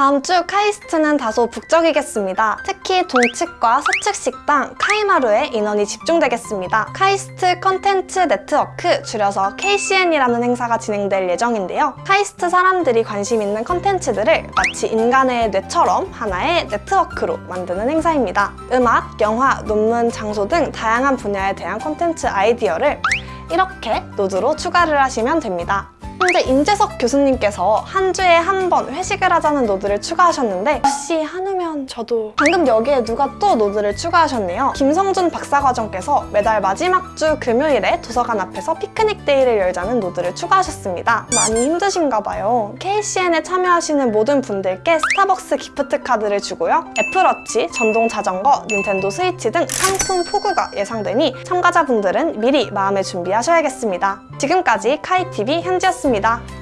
다음 주 카이스트는 다소 북적이겠습니다. 특히 동측과 서측 식당 카이마루에 인원이 집중되겠습니다. 카이스트 컨텐츠 네트워크 줄여서 KCN이라는 행사가 진행될 예정인데요. 카이스트 사람들이 관심 있는 컨텐츠들을 마치 인간의 뇌처럼 하나의 네트워크로 만드는 행사입니다. 음악, 영화, 논문, 장소 등 다양한 분야에 대한 컨텐츠 아이디어를 이렇게 노드로 추가를 하시면 됩니다. 현재 임재석 교수님께서 한 주에 한 번 회식을 하자는 노드를 추가하셨는데 혹시 한우면 저도 방금 여기에 누가 또 노드를 추가하셨네요. 김성준 박사과정께서 매달 마지막 주 금요일에 도서관 앞에서 피크닉 데이를 열자는 노드를 추가하셨습니다. 많이 힘드신가 봐요. KCN에 참여하시는 모든 분들께 스타벅스 기프트 카드를 주고요. 애플워치, 전동 자전거, 닌텐도 스위치 등 상품 폭우가 예상되니 참가자분들은 미리 마음의 준비하셔야겠습니다. 지금까지 카이TV 현지였습니다. 했습니다.